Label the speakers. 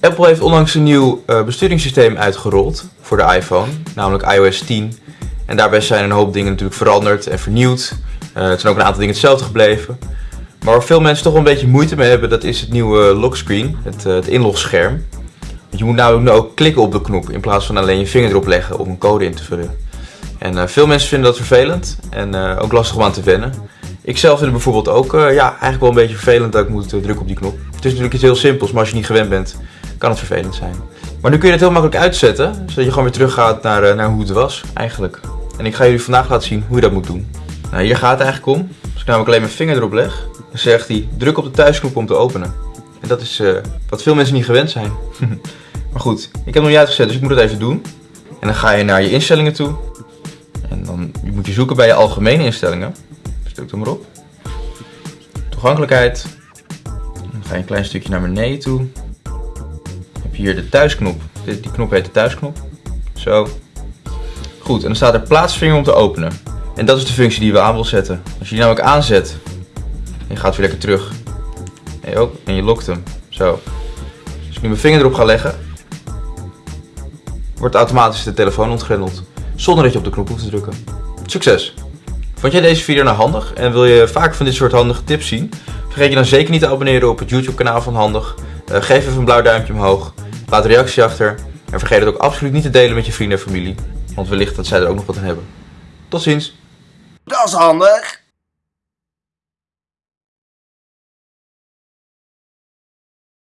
Speaker 1: Apple heeft onlangs een nieuw uh, besturingssysteem uitgerold voor de iPhone, namelijk iOS 10. En daarbij zijn een hoop dingen natuurlijk veranderd en vernieuwd. Uh, er zijn ook een aantal dingen hetzelfde gebleven. Maar waar veel mensen toch wel een beetje moeite mee hebben, dat is het nieuwe lockscreen, het, uh, het inlogscherm. Want je moet namelijk ook klikken op de knop in plaats van alleen je vinger erop leggen om een code in te vullen. En veel mensen vinden dat vervelend en ook lastig om aan te wennen. Ik zelf vind het bijvoorbeeld ook ja, eigenlijk wel een beetje vervelend dat ik moet drukken op die knop. Het is natuurlijk iets heel simpels, maar als je niet gewend bent, kan het vervelend zijn. Maar nu kun je het heel makkelijk uitzetten, zodat je gewoon weer teruggaat naar, uh, naar hoe het was eigenlijk. En ik ga jullie vandaag laten zien hoe je dat moet doen. Nou, hier gaat het eigenlijk om. Als ik namelijk alleen mijn vinger erop leg, dan zegt hij druk op de thuisknop om te openen. En dat is uh, wat veel mensen niet gewend zijn. maar goed, ik heb het nog niet uitgezet, dus ik moet het even doen. En dan ga je naar je instellingen toe. En dan moet je zoeken bij je algemene instellingen. Stuk er maar op. Toegankelijkheid. Dan ga je een klein stukje naar beneden toe hier de thuisknop. Die knop heet de thuisknop. Zo. Goed, en dan staat er plaatsvinger om te openen. En dat is de functie die we aan wil zetten. Als je die namelijk aanzet, en je gaat weer lekker terug. En je, en je lokt hem. Zo. Als ik nu mijn vinger erop ga leggen, wordt automatisch de telefoon ontgrendeld. Zonder dat je op de knop hoeft te drukken. Succes! Vond jij deze video nou handig en wil je vaak van dit soort handige tips zien? Vergeet je dan zeker niet te abonneren op het YouTube kanaal van Handig. Uh, geef even een blauw duimpje omhoog. Laat een reactie achter. En vergeet het ook absoluut niet te delen met je vrienden en familie. Want wellicht dat zij er ook nog wat aan hebben. Tot ziens.
Speaker 2: Dat is handig.